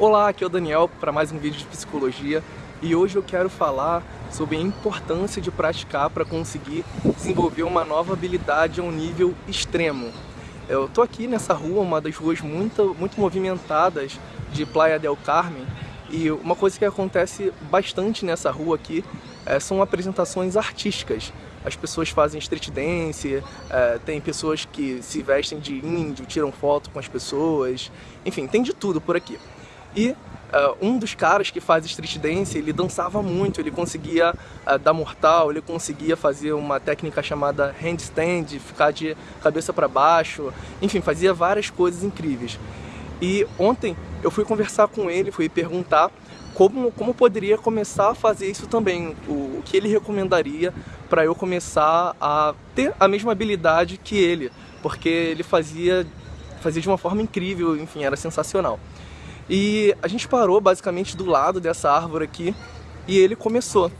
Olá, aqui é o Daniel para mais um vídeo de psicologia e hoje eu quero falar sobre a importância de praticar para conseguir desenvolver uma nova habilidade a um nível extremo. Eu tô aqui nessa rua, uma das ruas muito, muito movimentadas de Playa del Carmen e uma coisa que acontece bastante nessa rua aqui é, são apresentações artísticas. As pessoas fazem street dance, é, tem pessoas que se vestem de índio, tiram foto com as pessoas, enfim, tem de tudo por aqui. E uh, um dos caras que faz street dance, ele dançava muito, ele conseguia uh, dar mortal, ele conseguia fazer uma técnica chamada handstand, ficar de cabeça para baixo, enfim, fazia várias coisas incríveis. E ontem eu fui conversar com ele, fui perguntar como, como poderia começar a fazer isso também, o, o que ele recomendaria para eu começar a ter a mesma habilidade que ele, porque ele fazia, fazia de uma forma incrível, enfim, era sensacional. E a gente parou basicamente do lado dessa árvore aqui e ele começou.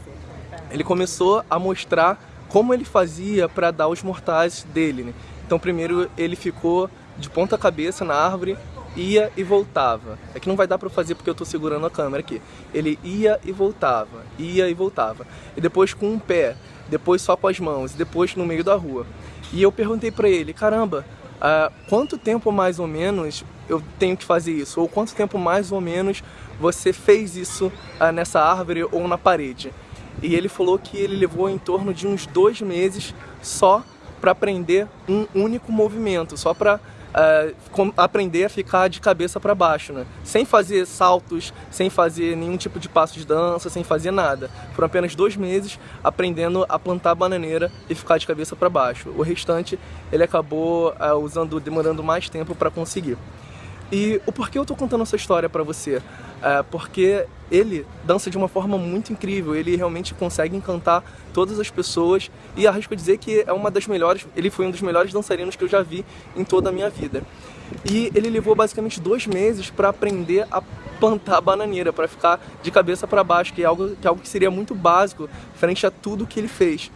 Ele começou a mostrar como ele fazia para dar os mortais dele. Né? Então primeiro ele ficou de ponta cabeça na árvore, ia e voltava. É que não vai dar para fazer porque eu estou segurando a câmera aqui. Ele ia e voltava, ia e voltava. E depois com um pé, depois só com as mãos, depois no meio da rua. E eu perguntei para ele, caramba, uh, quanto tempo mais ou menos eu tenho que fazer isso? Ou quanto tempo mais ou menos você fez isso uh, nessa árvore ou na parede? E ele falou que ele levou em torno de uns dois meses só para aprender um único movimento, só para uh, aprender a ficar de cabeça para baixo, né? Sem fazer saltos, sem fazer nenhum tipo de passo de dança, sem fazer nada. Foram apenas dois meses aprendendo a plantar bananeira e ficar de cabeça para baixo. O restante ele acabou uh, usando, demorando mais tempo para conseguir. E o porquê eu tô contando essa história para você? É porque ele dança de uma forma muito incrível, ele realmente consegue encantar todas as pessoas e arrisco dizer que é uma das melhores, ele foi um dos melhores dançarinos que eu já vi em toda a minha vida. E ele levou basicamente dois meses para aprender a plantar a bananeira, para ficar de cabeça para baixo, que é, algo, que é algo que seria muito básico frente a tudo que ele fez.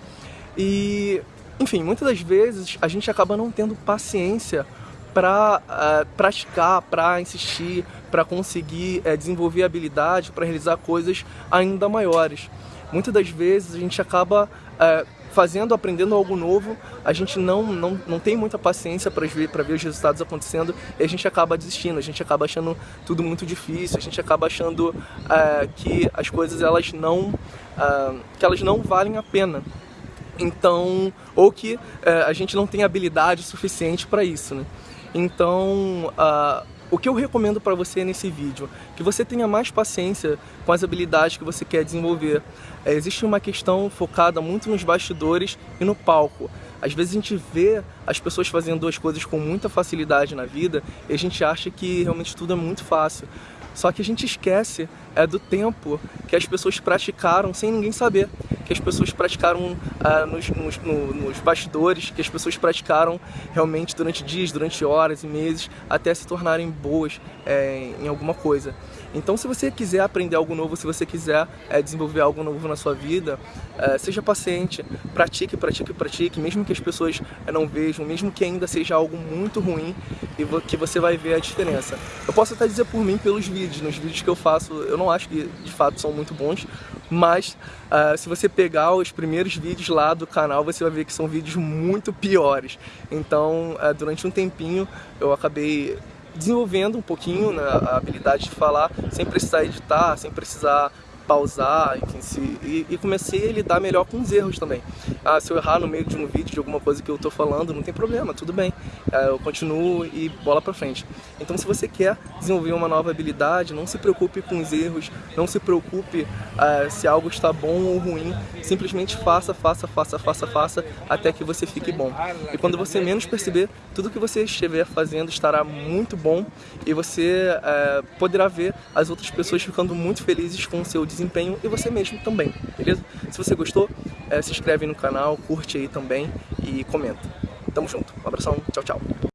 E, enfim, muitas das vezes a gente acaba não tendo paciência para uh, eh, praticar, para insistir, para conseguir uh, desenvolver habilidade, para realizar coisas ainda maiores. Muitas das vezes a gente acaba uh, fazendo, aprendendo algo novo, a gente não, não, não tem muita paciência para ver, ver os resultados acontecendo e a gente acaba desistindo, a gente acaba achando tudo muito difícil, a gente acaba achando que as coisas elas não, que elas não valem a pena. Então, ou que a gente não tem habilidade suficiente para isso, né? Então, uh, o que eu recomendo para você nesse vídeo? Que você tenha mais paciência com as habilidades que você quer desenvolver. É, existe uma questão focada muito nos bastidores e no palco. Às vezes a gente vê as pessoas fazendo duas coisas com muita facilidade na vida e a gente acha que realmente tudo é muito fácil. Só que a gente esquece é, do tempo que as pessoas praticaram sem ninguém saber que as pessoas praticaram ah, nos, nos, no, nos bastidores, que as pessoas praticaram realmente durante dias, durante horas e meses, até se tornarem boas é, em alguma coisa. Então se você quiser aprender algo novo, se você quiser é, desenvolver algo novo na sua vida, é, seja paciente, pratique, pratique, pratique, mesmo que as pessoas é, não vejam, mesmo que ainda seja algo muito ruim, e que você vai ver a diferença. Eu posso até dizer por mim pelos vídeos, nos vídeos que eu faço, eu não acho que de fato são muito bons, mas uh, se você pegar os primeiros vídeos lá do canal, você vai ver que são vídeos muito piores. Então, uh, durante um tempinho, eu acabei desenvolvendo um pouquinho né, a habilidade de falar sem precisar editar, sem precisar pausar, enfim, se, e, e, comecei a lidar melhor com os erros também. Ah, se eu errar no meio de um vídeo, de alguma coisa que eu estou falando, não tem problema, tudo bem. Ah, eu continuo e bola pra frente. Então se você quer desenvolver uma nova habilidade, não se preocupe com os erros, não se preocupe ah, se algo está bom ou ruim, simplesmente faça, faça, faça, faça, faça, até que você fique bom. E quando você menos perceber, tudo que você estiver fazendo estará muito bom e você ah, poderá ver as outras pessoas ficando muito felizes com o seu desempenho e você mesmo também, beleza? Se você gostou, é, se inscreve no canal, curte aí também e comenta. Tamo junto, um abração, tchau, tchau.